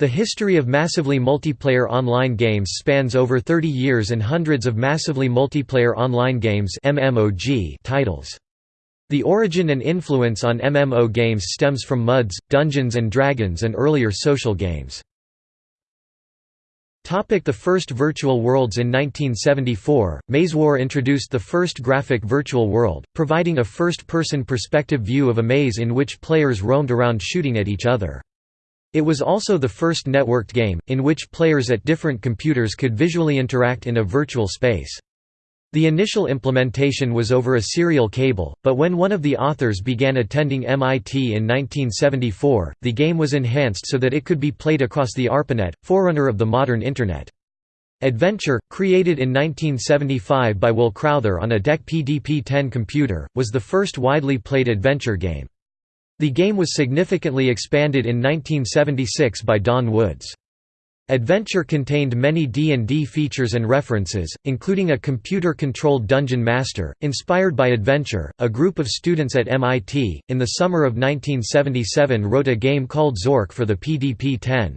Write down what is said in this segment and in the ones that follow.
The history of massively multiplayer online games spans over 30 years and hundreds of massively multiplayer online games titles. The origin and influence on MMO games stems from MUDs, Dungeons & Dragons and earlier social games. The first virtual worlds In 1974, Mazewar introduced the first graphic virtual world, providing a first-person perspective view of a maze in which players roamed around shooting at each other. It was also the first networked game, in which players at different computers could visually interact in a virtual space. The initial implementation was over a serial cable, but when one of the authors began attending MIT in 1974, the game was enhanced so that it could be played across the ARPANET, forerunner of the modern Internet. Adventure, created in 1975 by Will Crowther on a DEC PDP-10 computer, was the first widely played adventure game. The game was significantly expanded in 1976 by Don Woods. Adventure contained many D&D features and references, including a computer-controlled dungeon master, inspired by Adventure. A group of students at MIT, in the summer of 1977 wrote a game called Zork for the PDP-10.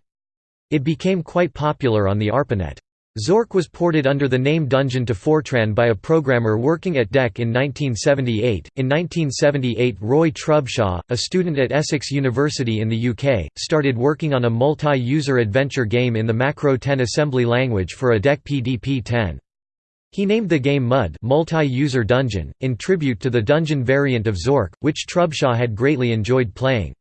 It became quite popular on the ARPANET. Zork was ported under the name Dungeon to Fortran by a programmer working at DEC in 1978. In 1978, Roy Trubshaw, a student at Essex University in the UK, started working on a multi user adventure game in the Macro 10 assembly language for a DEC PDP 10. He named the game MUD multi-user dungeon, in tribute to the dungeon variant of Zork, which Trubshaw had greatly enjoyed playing.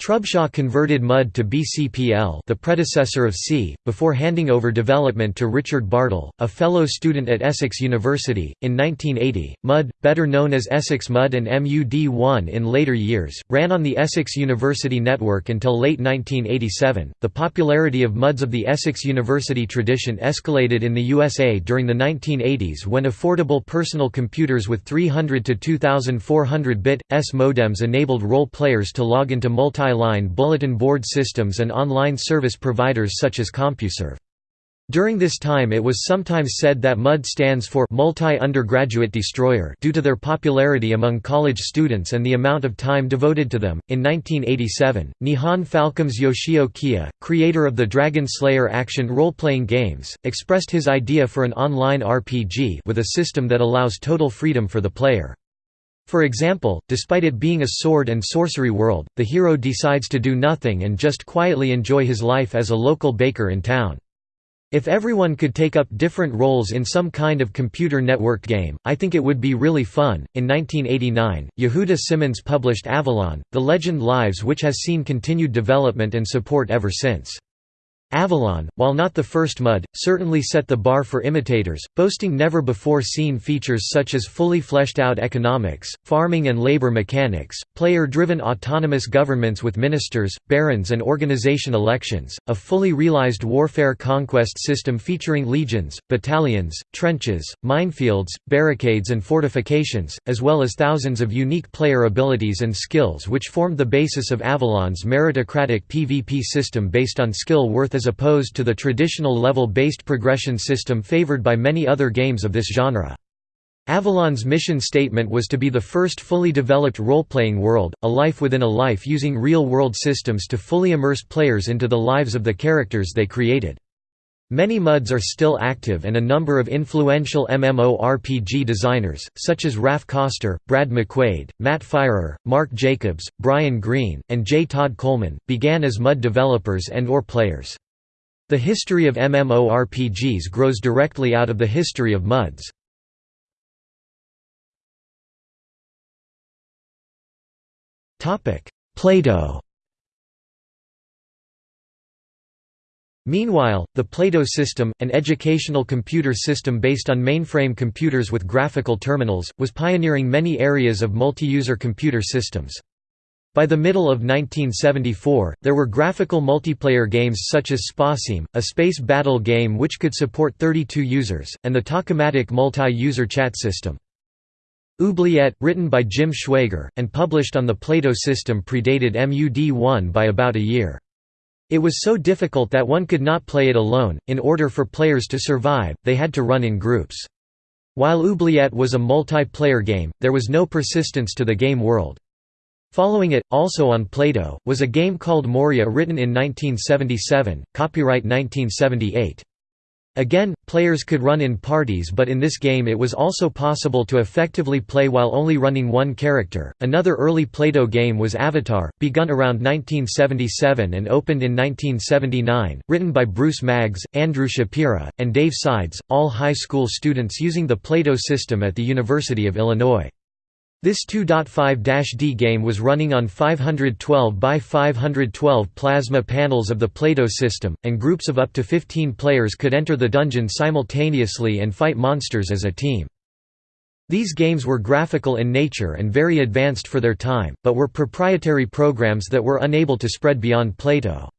Trubshaw converted MUD to BCPL the predecessor of C, before handing over development to Richard Bartle, a fellow student at Essex University. In 1980, MUD, better known as Essex MUD and MUD1 in later years, ran on the Essex University network until late 1987. The popularity of MUDs of the Essex University tradition escalated in the USA during the 1980s when affordable personal computers with 300 to 2400 bit S modems enabled role players to log into multi multi-line bulletin board systems and online service providers such as CompuServe. During this time it was sometimes said that MUD stands for Multi-Undergraduate Destroyer due to their popularity among college students and the amount of time devoted to them. In 1987, Nihon Falcom's Yoshio Kiya, creator of the Dragon Slayer action role-playing games, expressed his idea for an online RPG with a system that allows total freedom for the player. For example, despite it being a sword and sorcery world, the hero decides to do nothing and just quietly enjoy his life as a local baker in town. If everyone could take up different roles in some kind of computer networked game, I think it would be really fun. In 1989, Yehuda Simmons published Avalon, The Legend Lives, which has seen continued development and support ever since. Avalon, while not the first MUD, certainly set the bar for imitators, boasting never-before-seen features such as fully fleshed-out economics, farming and labor mechanics, player-driven autonomous governments with ministers, barons and organization elections, a fully realized warfare conquest system featuring legions, battalions, trenches, minefields, barricades and fortifications, as well as thousands of unique player abilities and skills which formed the basis of Avalon's meritocratic PvP system based on skill worth as opposed to the traditional level-based progression system favored by many other games of this genre. Avalon's mission statement was to be the first fully developed role-playing world, a life within a life using real-world systems to fully immerse players into the lives of the characters they created. Many MUDs are still active and a number of influential MMORPG designers, such as Raf Koster, Brad McQuaid, Matt Firor, Mark Jacobs, Brian Green, and J. Todd Coleman, began as MUD developers and or players. The history of MMORPGs grows directly out of the history of MUDs. Plato Meanwhile, the Plato system, an educational computer system based on mainframe computers with graphical terminals, was pioneering many areas of multi-user computer systems. By the middle of 1974, there were graphical multiplayer games such as Spasim, a space battle game which could support 32 users, and the Talkomatic multi-user chat system. Oubliette, written by Jim Schwager, and published on the Plato system predated MUD1 by about a year. It was so difficult that one could not play it alone, in order for players to survive, they had to run in groups. While Oubliette was a multiplayer game, there was no persistence to the game world. Following it, also on Plato, was a game called Moria written in 1977, copyright 1978. Again, players could run in parties, but in this game it was also possible to effectively play while only running one character. Another early Plato game was Avatar, begun around 1977 and opened in 1979, written by Bruce Maggs, Andrew Shapira, and Dave Sides, all high school students using the Plato system at the University of Illinois. This 2.5-D game was running on 512 by 512 plasma panels of the Plato system, and groups of up to 15 players could enter the dungeon simultaneously and fight monsters as a team. These games were graphical in nature and very advanced for their time, but were proprietary programs that were unable to spread beyond Plato.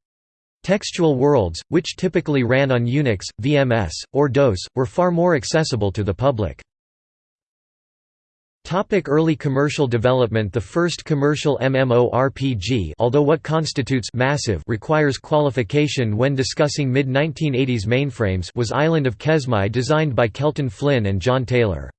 Textual worlds, which typically ran on Unix, VMS, or DOS, were far more accessible to the public. Topic early commercial development The first commercial MMORPG although what constitutes massive requires qualification when discussing mid-1980s mainframes was Island of Kesmai designed by Kelton Flinn and John Taylor.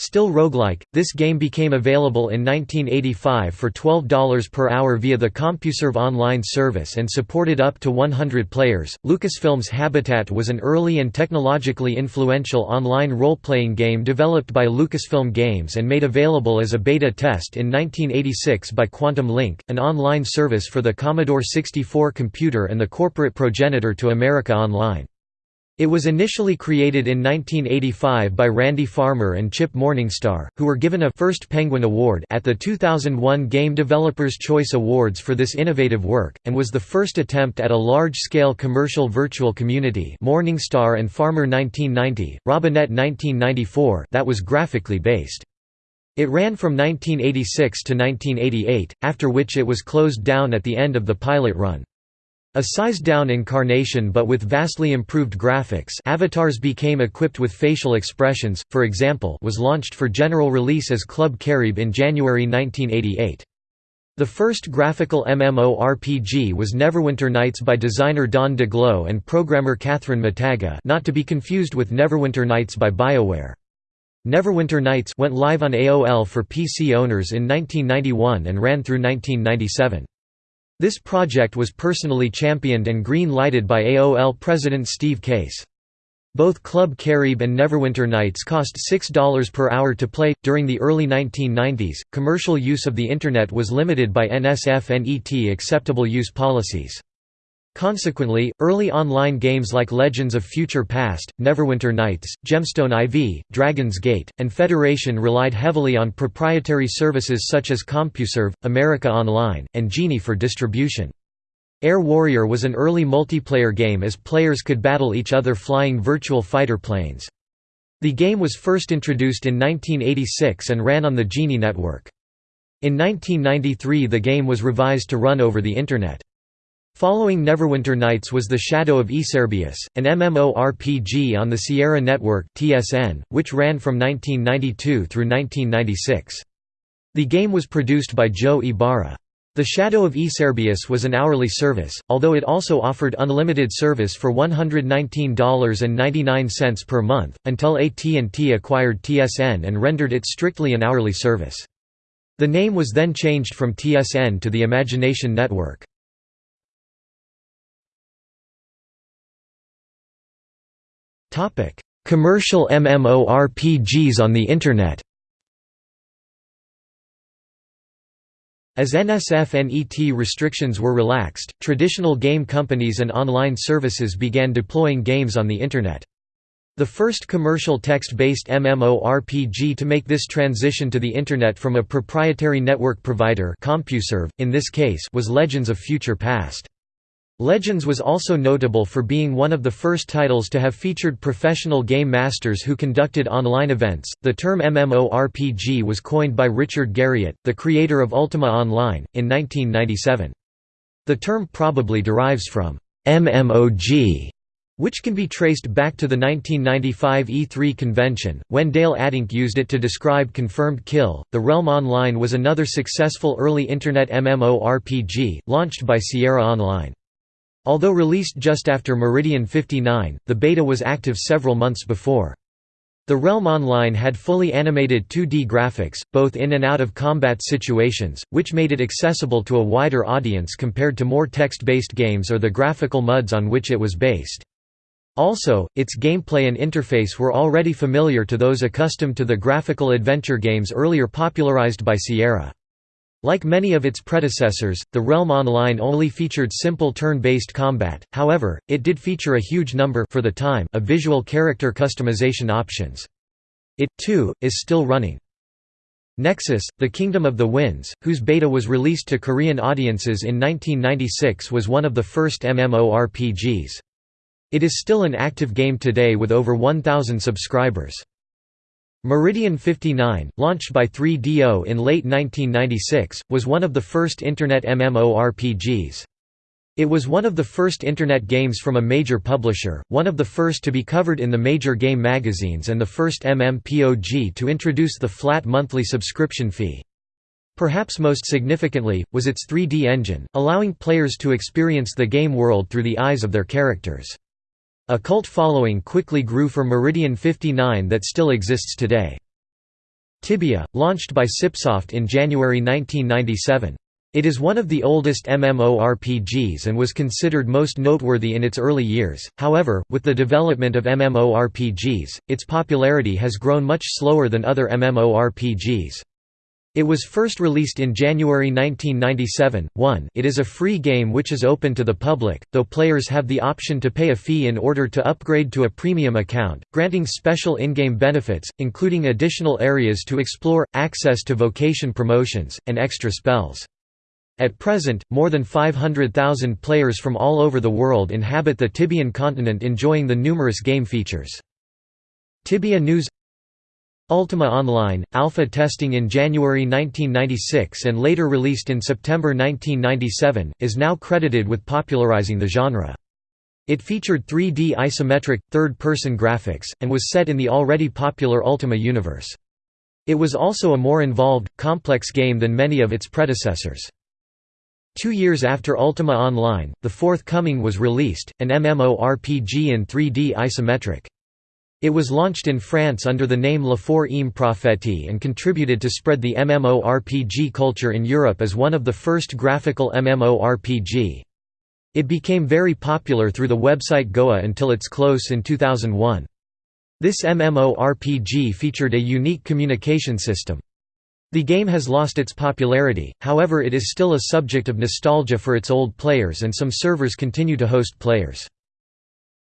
Still roguelike, this game became available in 1985 for $12 per hour via the CompuServe online service and supported up to 100 players. Lucasfilm's Habitat was an early and technologically influential online role playing game developed by Lucasfilm Games and made available as a beta test in 1986 by Quantum Link, an online service for the Commodore 64 computer and the corporate progenitor to America Online. It was initially created in 1985 by Randy Farmer and Chip Morningstar, who were given a First Penguin Award at the 2001 Game Developers' Choice Awards for this innovative work, and was the first attempt at a large-scale commercial virtual community Morningstar and Farmer 1990, Robinett 1994 that was graphically based. It ran from 1986 to 1988, after which it was closed down at the end of the pilot run. A sized-down incarnation but with vastly improved graphics avatars became equipped with facial expressions, for example was launched for general release as Club Caribe in January 1988. The first graphical MMORPG was Neverwinter Nights by designer Don Daglow and programmer Cathryn Mataga not to be confused with Neverwinter Nights by BioWare. Neverwinter Nights went live on AOL for PC owners in 1991 and ran through 1997. This project was personally championed and green-lighted by AOL president Steve Case. Both Club Caribe and Neverwinter Nights cost $6 per hour to play. During the early 1990s, commercial use of the Internet was limited by NSFNET acceptable use policies. Consequently, early online games like Legends of Future Past, Neverwinter Nights, Gemstone IV, Dragon's Gate, and Federation relied heavily on proprietary services such as CompuServe, America Online, and Genie for distribution. Air Warrior was an early multiplayer game as players could battle each other flying virtual fighter planes. The game was first introduced in 1986 and ran on the Genie network. In 1993 the game was revised to run over the Internet. Following Neverwinter Nights was The Shadow of Yserbius, an MMORPG on the Sierra Network (TSN), which ran from 1992 through 1996. The game was produced by Joe Ybarra. The Shadow of Yserbius was an hourly service, although it also offered unlimited service for $119.99 per month, until AT&T acquired TSN and rendered it strictly an hourly service. The name was then changed from TSN to the Imagination Network. Commercial MMORPGs on the Internet As NSFNET restrictions were relaxed, traditional game companies and online services began deploying games on the Internet. The first commercial text-based MMORPG to make this transition to the Internet from a proprietary network provider CompuServe, in this case was Legends of Future Past. Legends was also notable for being one of the first titles to have featured professional game masters who conducted online events. The term MMORPG was coined by Richard Garriott, the creator of Ultima Online, in 1997. The term probably derives from MMOG, which can be traced back to the 1995 E3 convention, when Dale Addink used it to describe Confirmed Kill. The Realm Online was another successful early Internet MMORPG, launched by Sierra Online. Although released just after Meridian 59, the beta was active several months before. The Realm Online had fully animated 2D graphics, both in and out of combat situations, which made it accessible to a wider audience compared to more text-based games or the graphical MUDs on which it was based. Also, its gameplay and interface were already familiar to those accustomed to the graphical adventure games earlier popularized by Sierra. Like many of its predecessors, the Realm Online only featured simple turn-based combat, however, it did feature a huge number for the time of visual character customization options. It, too, is still running. Nexus, The Kingdom of the Winds, whose beta was released to Korean audiences in 1996 was one of the first MMORPGs. It is still an active game today with over 1,000 subscribers. Meridian 59, launched by 3DO in late 1996, was one of the first Internet MMORPGs. It was one of the first Internet games from a major publisher, one of the first to be covered in the major game magazines and the first MMPOG to introduce the flat monthly subscription fee. Perhaps most significantly, was its 3D engine, allowing players to experience the game world through the eyes of their characters. A cult following quickly grew for Meridian 59 that still exists today. Tibia, launched by CipSoft in January 1997. It is one of the oldest MMORPGs and was considered most noteworthy in its early years, however, with the development of MMORPGs, its popularity has grown much slower than other MMORPGs. It was first released in January 1997. 1 It is a free game which is open to the public, though players have the option to pay a fee in order to upgrade to a premium account, granting special in-game benefits, including additional areas to explore, access to vocation promotions, and extra spells. At present, more than 500,000 players from all over the world inhabit the Tibian continent enjoying the numerous game features. Tibia News Ultima Online, alpha testing in January 1996 and later released in September 1997, is now credited with popularizing the genre. It featured 3D isometric, third-person graphics, and was set in the already popular Ultima universe. It was also a more involved, complex game than many of its predecessors. Two years after Ultima Online, The 4th Coming was released, an MMORPG in 3D isometric. It was launched in France under the name La 4ème Prophétie and contributed to spread the MMORPG culture in Europe as one of the first graphical MMORPG. It became very popular through the website Goa until its close in 2001. This MMORPG featured a unique communication system. The game has lost its popularity, however it is still a subject of nostalgia for its old players and some servers continue to host players.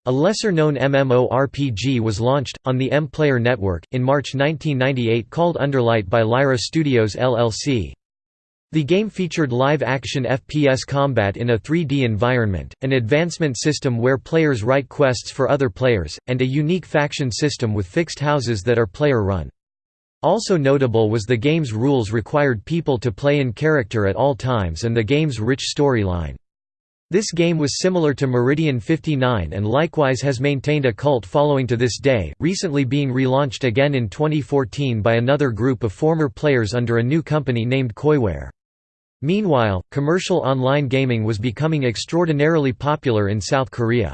A lesser-known MMORPG was launched, on the M-Player Network, in March 1998 called Underlight by Lyra Studios LLC. The game featured live-action FPS combat in a 3D environment, an advancement system where players write quests for other players, and a unique faction system with fixed houses that are player-run. Also notable was the game's rules required people to play in character at all times and the game's rich storyline. This game was similar to Meridian 59 and likewise has maintained a cult following to this day, recently being relaunched again in 2014 by another group of former players under a new company named Koiware. Meanwhile, commercial online gaming was becoming extraordinarily popular in South Korea.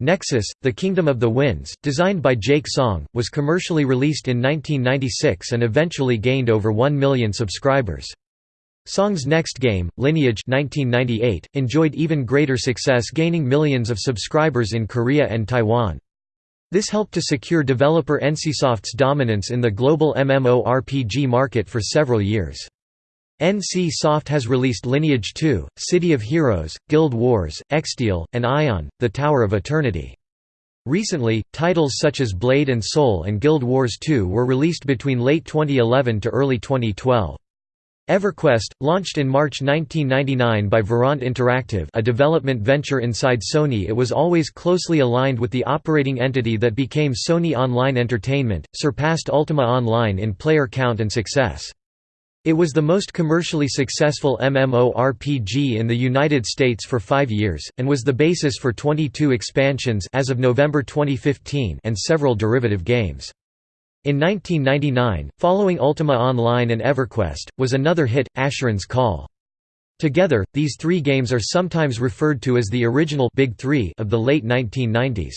Nexus, The Kingdom of the Winds, designed by Jake Song, was commercially released in 1996 and eventually gained over 1 million subscribers. Song's next game, Lineage 1998, enjoyed even greater success gaining millions of subscribers in Korea and Taiwan. This helped to secure developer NCSoft's dominance in the global MMORPG market for several years. NCSoft has released Lineage 2, City of Heroes, Guild Wars, Exteel, and Aion, The Tower of Eternity. Recently, titles such as Blade and Soul and Guild Wars 2 were released between late 2011 to early 2012. EverQuest, launched in March 1999 by Verant Interactive a development venture inside Sony it was always closely aligned with the operating entity that became Sony Online Entertainment, surpassed Ultima Online in player count and success. It was the most commercially successful MMORPG in the United States for five years, and was the basis for 22 expansions as of November 2015 and several derivative games. In 1999, following Ultima Online and EverQuest, was another hit, Asheron's Call. Together, these three games are sometimes referred to as the original Big Three of the late 1990s.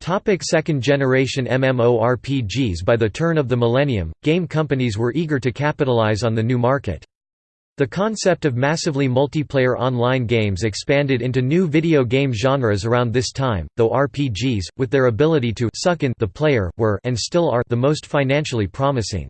Topic second generation MMORPGs By the turn of the millennium, game companies were eager to capitalize on the new market. The concept of massively multiplayer online games expanded into new video game genres around this time, though RPGs, with their ability to suck in the player, were and still are the most financially promising.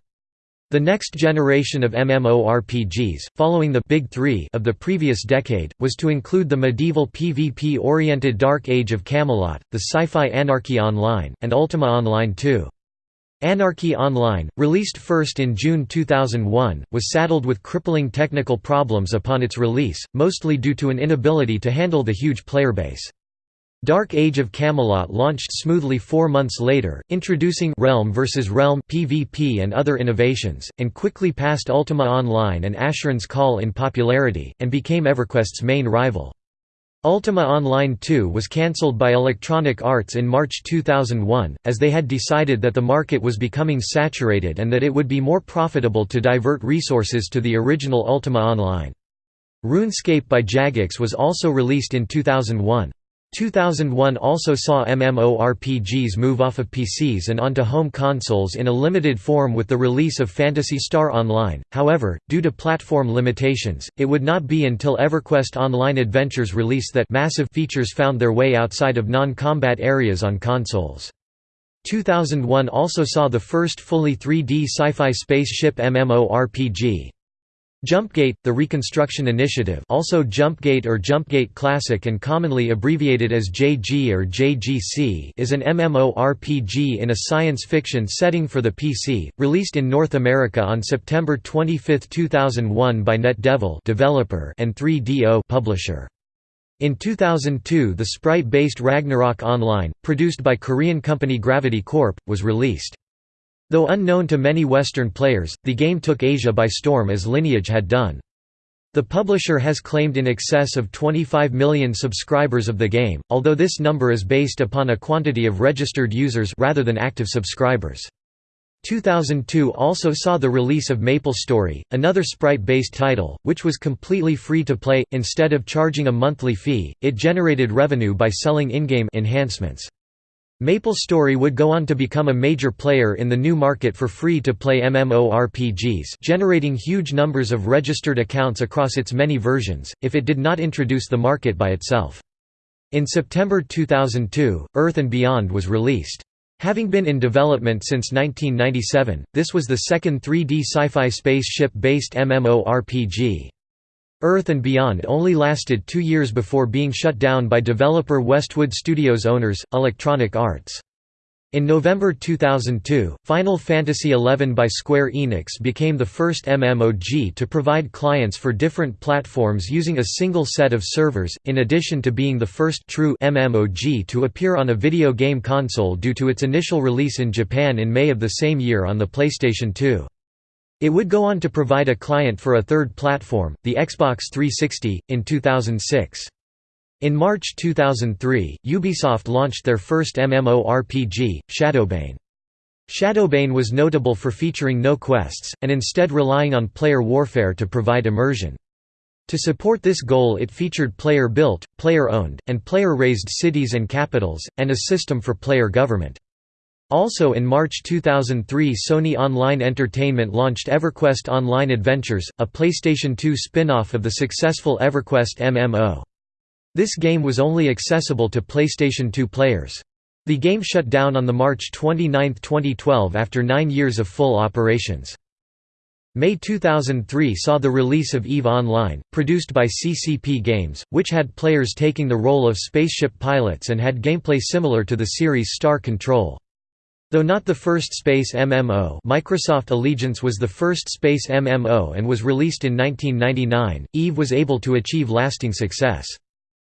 The next generation of MMORPGs, following the Big Three of the previous decade, was to include the medieval PvP-oriented Dark Age of Camelot, the sci-fi Anarchy Online, and Ultima Online 2. Anarchy Online, released first in June 2001, was saddled with crippling technical problems upon its release, mostly due to an inability to handle the huge player base. Dark Age of Camelot launched smoothly four months later, introducing Realm vs. Realm PvP and other innovations, and quickly passed Ultima Online and Asheron's Call in popularity, and became EverQuest's main rival. Ultima Online 2 was cancelled by Electronic Arts in March 2001, as they had decided that the market was becoming saturated and that it would be more profitable to divert resources to the original Ultima Online. RuneScape by Jagex was also released in 2001. 2001 also saw MMORPGs move off of PCs and onto home consoles in a limited form with the release of Phantasy Star Online, however, due to platform limitations, it would not be until EverQuest Online Adventures release that massive features found their way outside of non-combat areas on consoles. 2001 also saw the first fully 3D sci-fi spaceship MMORPG, Jumpgate, the Reconstruction Initiative also Jumpgate or Jumpgate Classic and commonly abbreviated as JG or JGC is an MMORPG in a science fiction setting for the PC, released in North America on September 25, 2001 by NetDevil developer and 3DO publisher. In 2002 the sprite-based Ragnarok Online, produced by Korean company Gravity Corp., was released. Though unknown to many Western players, the game took Asia by storm as Lineage had done. The publisher has claimed in excess of 25 million subscribers of the game, although this number is based upon a quantity of registered users rather than active subscribers. 2002 also saw the release of MapleStory, another sprite-based title, which was completely free to play. Instead of charging a monthly fee, it generated revenue by selling in-game enhancements. MapleStory would go on to become a major player in the new market for free-to-play MMORPGs generating huge numbers of registered accounts across its many versions, if it did not introduce the market by itself. In September 2002, Earth and Beyond was released. Having been in development since 1997, this was the second 3D sci-fi spaceship-based MMORPG. Earth and Beyond only lasted two years before being shut down by developer Westwood Studios owners, Electronic Arts. In November 2002, Final Fantasy XI by Square Enix became the first MMOG to provide clients for different platforms using a single set of servers, in addition to being the first true MMOG to appear on a video game console due to its initial release in Japan in May of the same year on the PlayStation 2. It would go on to provide a client for a third platform, the Xbox 360, in 2006. In March 2003, Ubisoft launched their first MMORPG, Shadowbane. Shadowbane was notable for featuring no quests, and instead relying on player warfare to provide immersion. To support this goal it featured player-built, player-owned, and player-raised cities and capitals, and a system for player government. Also in March 2003 Sony Online Entertainment launched EverQuest Online Adventures, a PlayStation 2 spin-off of the successful EverQuest MMO. This game was only accessible to PlayStation 2 players. The game shut down on the March 29, 2012 after nine years of full operations. May 2003 saw the release of EVE Online, produced by CCP Games, which had players taking the role of spaceship pilots and had gameplay similar to the series Star Control. Though not the first space MMO Microsoft Allegiance was the first space MMO and was released in 1999, EVE was able to achieve lasting success.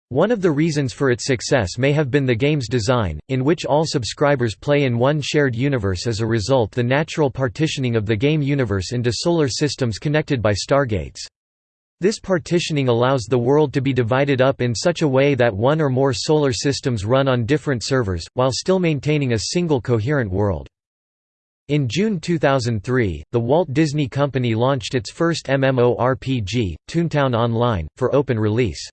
One of the reasons for its success may have been the game's design, in which all subscribers play in one shared universe as a result the natural partitioning of the game universe into solar systems connected by stargates. This partitioning allows the world to be divided up in such a way that one or more solar systems run on different servers, while still maintaining a single coherent world. In June 2003, the Walt Disney Company launched its first MMORPG, Toontown Online, for open release.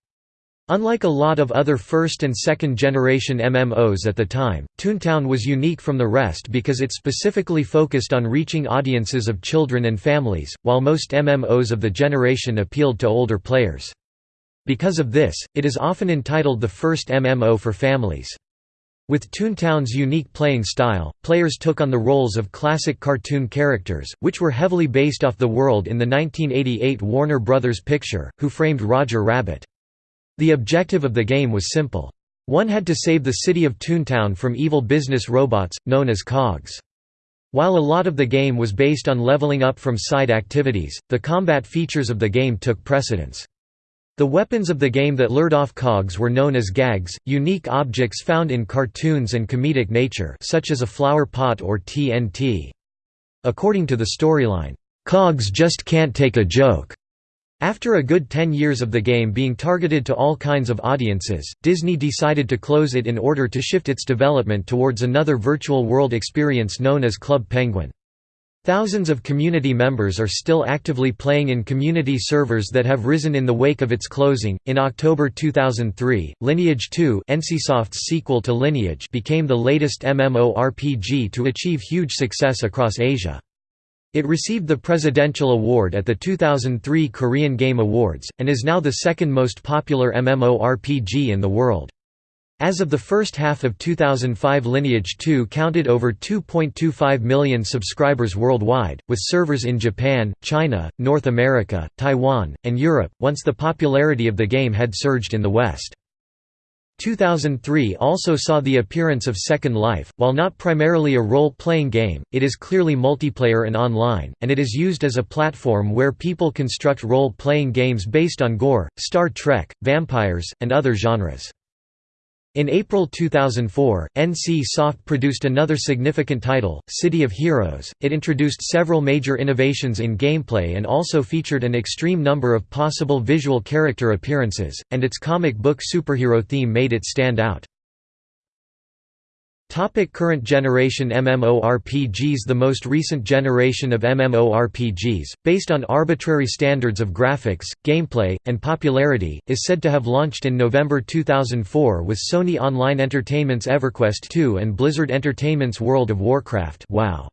Unlike a lot of other first and second generation MMOs at the time, Toontown was unique from the rest because it specifically focused on reaching audiences of children and families, while most MMOs of the generation appealed to older players. Because of this, it is often entitled the first MMO for families. With Toontown's unique playing style, players took on the roles of classic cartoon characters, which were heavily based off the world in the 1988 Warner Brothers picture, Who Framed Roger Rabbit. The objective of the game was simple. One had to save the city of Toontown from evil business robots, known as cogs. While a lot of the game was based on leveling up from side activities, the combat features of the game took precedence. The weapons of the game that lured off cogs were known as gags, unique objects found in cartoons and comedic nature such as a flower pot or TNT. According to the storyline, "'Cogs just can't take a joke' After a good 10 years of the game being targeted to all kinds of audiences, Disney decided to close it in order to shift its development towards another virtual world experience known as Club Penguin. Thousands of community members are still actively playing in community servers that have risen in the wake of its closing. In October 2003, Lineage 2, NCSoft's sequel to Lineage, became the latest MMORPG to achieve huge success across Asia. It received the Presidential Award at the 2003 Korean Game Awards, and is now the second most popular MMORPG in the world. As of the first half of 2005 Lineage 2 counted over 2.25 million subscribers worldwide, with servers in Japan, China, North America, Taiwan, and Europe, once the popularity of the game had surged in the West. 2003 also saw the appearance of Second Life. While not primarily a role playing game, it is clearly multiplayer and online, and it is used as a platform where people construct role playing games based on Gor, Star Trek, vampires, and other genres. In April 2004, NC Soft produced another significant title, City of Heroes. It introduced several major innovations in gameplay and also featured an extreme number of possible visual character appearances, and its comic book superhero theme made it stand out. Topic current generation MMORPGs The most recent generation of MMORPGs, based on arbitrary standards of graphics, gameplay, and popularity, is said to have launched in November 2004 with Sony Online Entertainment's EverQuest 2 and Blizzard Entertainment's World of Warcraft WoW.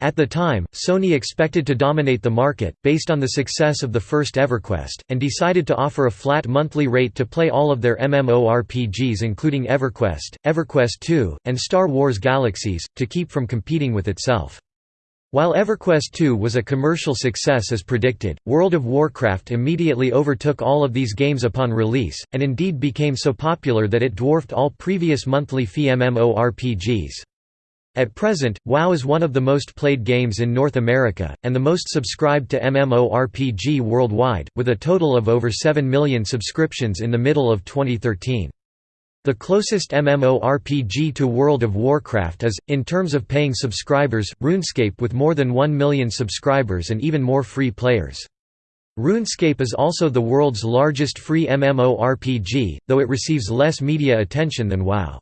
At the time, Sony expected to dominate the market, based on the success of the first EverQuest, and decided to offer a flat monthly rate to play all of their MMORPGs including EverQuest, EverQuest 2, and Star Wars Galaxies, to keep from competing with itself. While EverQuest 2 was a commercial success as predicted, World of Warcraft immediately overtook all of these games upon release, and indeed became so popular that it dwarfed all previous monthly fee MMORPGs. At present, WoW is one of the most played games in North America, and the most subscribed to MMORPG worldwide, with a total of over 7 million subscriptions in the middle of 2013. The closest MMORPG to World of Warcraft is, in terms of paying subscribers, RuneScape with more than 1 million subscribers and even more free players. RuneScape is also the world's largest free MMORPG, though it receives less media attention than WoW.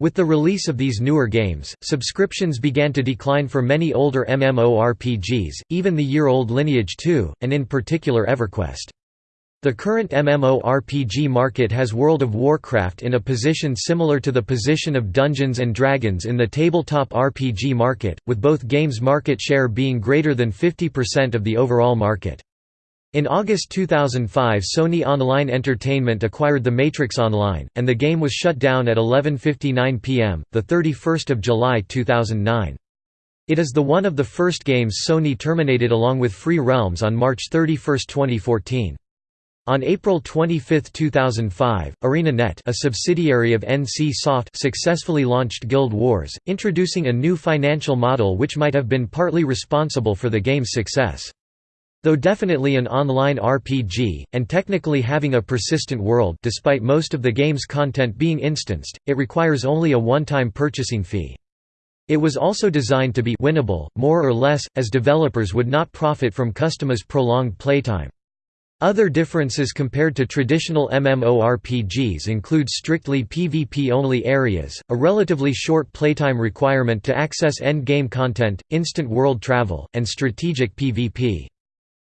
With the release of these newer games, subscriptions began to decline for many older MMORPGs, even the year-old Lineage 2, and in particular EverQuest. The current MMORPG market has World of Warcraft in a position similar to the position of Dungeons & Dragons in the tabletop RPG market, with both games' market share being greater than 50% of the overall market. In August 2005 Sony Online Entertainment acquired The Matrix Online, and the game was shut down at 11.59 pm, 31 July 2009. It is the one of the first games Sony terminated along with Free Realms on March 31, 2014. On April 25, 2005, ArenaNet a subsidiary of NCSoft successfully launched Guild Wars, introducing a new financial model which might have been partly responsible for the game's success. Though definitely an online RPG, and technically having a persistent world despite most of the game's content being instanced, it requires only a one-time purchasing fee. It was also designed to be winnable, more or less, as developers would not profit from customers' prolonged playtime. Other differences compared to traditional MMORPGs include strictly PvP-only areas, a relatively short playtime requirement to access endgame content, instant world travel, and strategic PvP.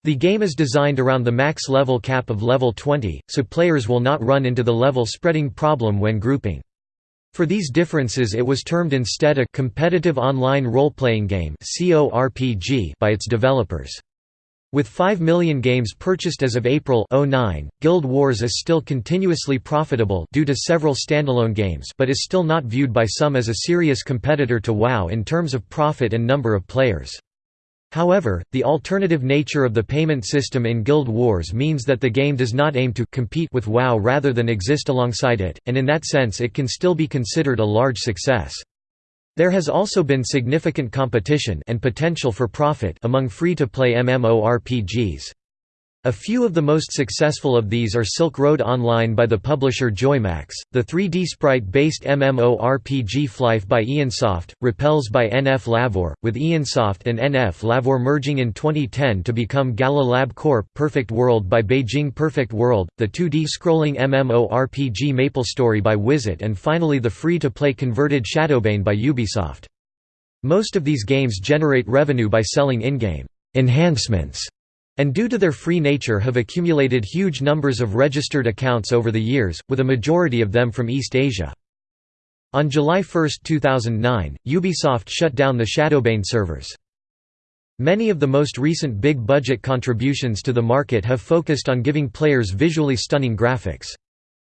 The game is designed around the max level cap of level 20, so players will not run into the level spreading problem when grouping. For these differences it was termed instead a competitive online role-playing game by its developers. With 5 million games purchased as of April 09, Guild Wars is still continuously profitable due to several standalone games but is still not viewed by some as a serious competitor to WoW in terms of profit and number of players. However, the alternative nature of the payment system in Guild Wars means that the game does not aim to compete with WoW rather than exist alongside it, and in that sense it can still be considered a large success. There has also been significant competition and potential for profit among free-to-play MMORPGs. A few of the most successful of these are Silk Road Online by the publisher Joymax, the 3D sprite-based MMORPG Flyff by Aeonsoft, Rappelz by Nflavor, with Aeonsoft and Nflavor merging in 2010 to become Gala Lab Corp, Perfect World by Beijing Perfect World, the 2D scrolling MMORPG MapleStory by Wizet and finally the free-to-play converted Shadowbane by Ubisoft. Most of these games generate revenue by selling in-game enhancements and due to their free nature have accumulated huge numbers of registered accounts over the years, with a majority of them from East Asia. On July 1, 2009, Ubisoft shut down the Shadowbane servers. Many of the most recent big-budget contributions to the market have focused on giving players visually stunning graphics.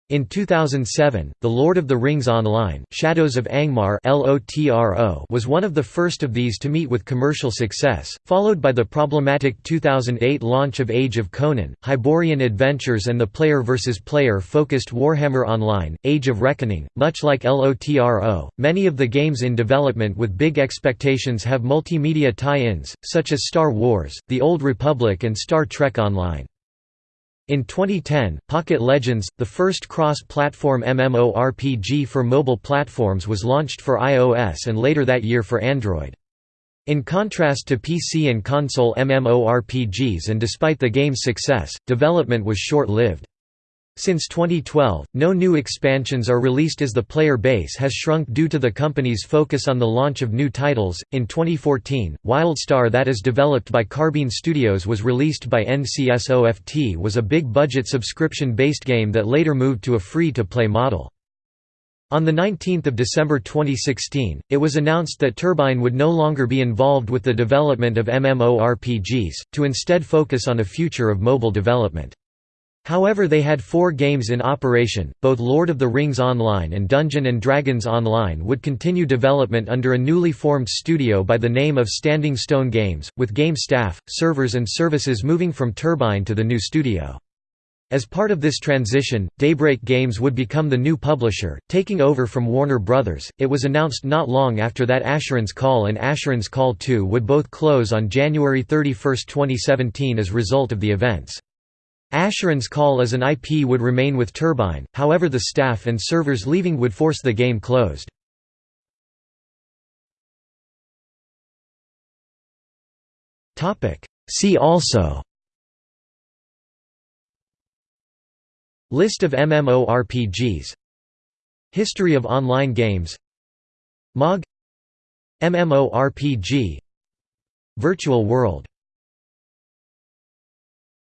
In 2007, The Lord of the Rings Online Shadows of Angmar was one of the first of these to meet with commercial success, followed by the problematic 2008 launch of Age of Conan, Hyborian Adventures and the player versus player focused Warhammer Online, Age of Reckoning. Much like LOTRO, many of the games in development with big expectations have multimedia tie-ins, such as Star Wars, The Old Republic and Star Trek Online. In 2010, Pocket Legends, the first cross-platform MMORPG for mobile platforms was launched for iOS and later that year for Android. In contrast to PC and console MMORPGs and despite the game's success, development was short-lived. Since 2012, no new expansions are released as the player base has shrunk due to the company's focus on the launch of new titles. In 2014, Wildstar that is developed by Carbine Studios was released by NCSOFT was a big budget subscription-based game that later moved to a free-to-play model. On 19 December 2016, it was announced that Turbine would no longer be involved with the development of MMORPGs, to instead focus on a future of mobile development. However they had four games in operation, both Lord of the Rings Online and Dungeon & Dragons Online would continue development under a newly formed studio by the name of Standing Stone Games, with game staff, servers and services moving from Turbine to the new studio. As part of this transition, Daybreak Games would become the new publisher, taking over from Warner Brothers. It was announced not long after that Asheron's Call and Asheron's Call 2 would both close on January 31, 2017 as a result of the events. Asheron's Call as an IP would remain with Turbine, however the staff and servers leaving would force the game closed. See also. List of MMORPGs History of online games. MOG MMORPG Virtual World